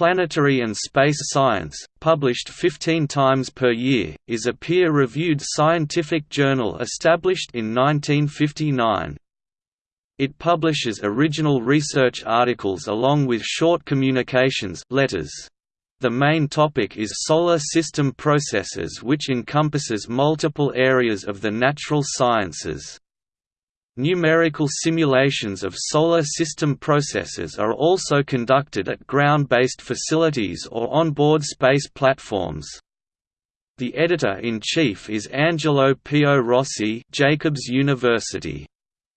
Planetary and Space Science, published 15 times per year, is a peer-reviewed scientific journal established in 1959. It publishes original research articles along with short communications letters. The main topic is solar system processes which encompasses multiple areas of the natural sciences. Numerical simulations of solar system processes are also conducted at ground-based facilities or on-board space platforms. The editor-in-chief is Angelo Pio Rossi Jacobs University.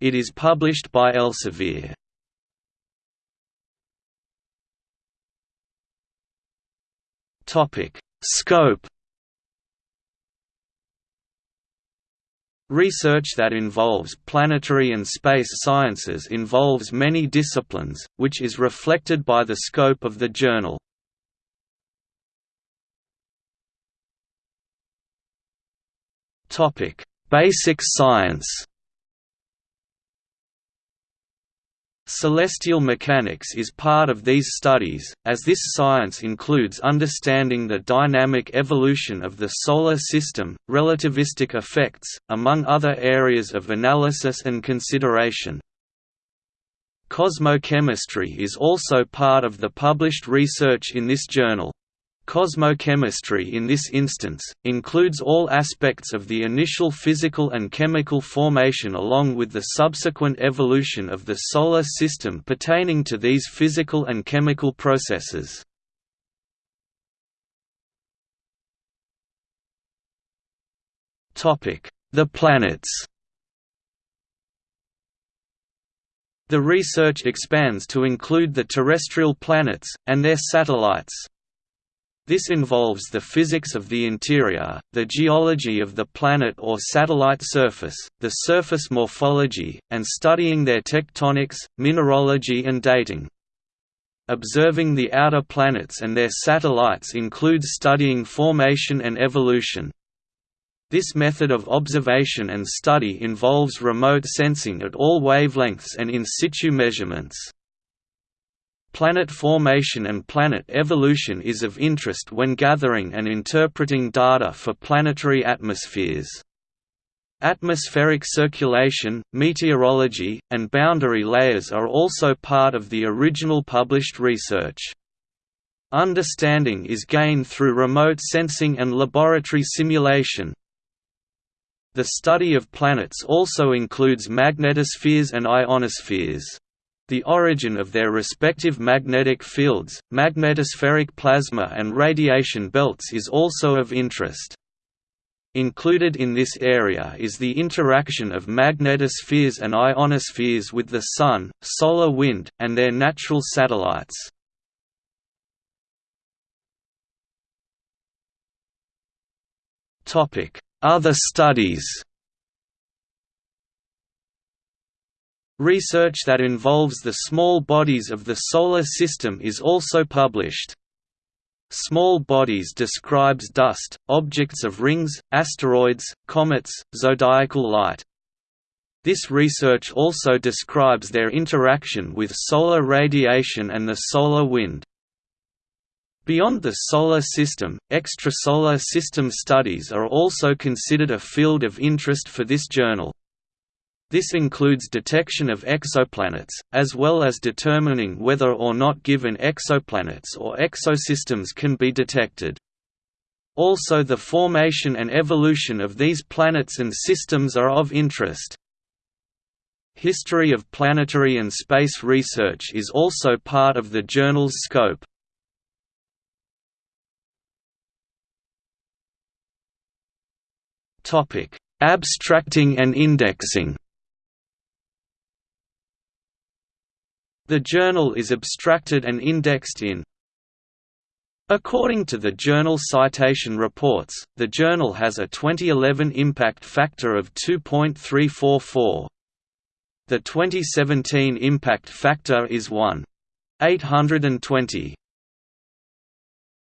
It is published by Elsevier. Scope Research that involves planetary and space sciences involves many disciplines, which is reflected by the scope of the journal. Basic science Celestial mechanics is part of these studies, as this science includes understanding the dynamic evolution of the Solar System, relativistic effects, among other areas of analysis and consideration. Cosmochemistry is also part of the published research in this journal. Cosmochemistry in this instance, includes all aspects of the initial physical and chemical formation along with the subsequent evolution of the Solar System pertaining to these physical and chemical processes. The planets The research expands to include the terrestrial planets, and their satellites. This involves the physics of the interior, the geology of the planet or satellite surface, the surface morphology, and studying their tectonics, mineralogy and dating. Observing the outer planets and their satellites includes studying formation and evolution. This method of observation and study involves remote sensing at all wavelengths and in situ measurements. Planet formation and planet evolution is of interest when gathering and interpreting data for planetary atmospheres. Atmospheric circulation, meteorology, and boundary layers are also part of the original published research. Understanding is gained through remote sensing and laboratory simulation. The study of planets also includes magnetospheres and ionospheres. The origin of their respective magnetic fields, magnetospheric plasma and radiation belts is also of interest. Included in this area is the interaction of magnetospheres and ionospheres with the Sun, solar wind, and their natural satellites. Other studies Research that involves the small bodies of the Solar System is also published. Small bodies describes dust, objects of rings, asteroids, comets, zodiacal light. This research also describes their interaction with solar radiation and the solar wind. Beyond the Solar System, extrasolar system studies are also considered a field of interest for this journal. This includes detection of exoplanets, as well as determining whether or not given exoplanets or exosystems can be detected. Also the formation and evolution of these planets and systems are of interest. History of planetary and space research is also part of the journal's scope. Abstracting and indexing The journal is abstracted and indexed in According to the Journal Citation Reports, the journal has a 2011 impact factor of 2.344. The 2017 impact factor is 1.820.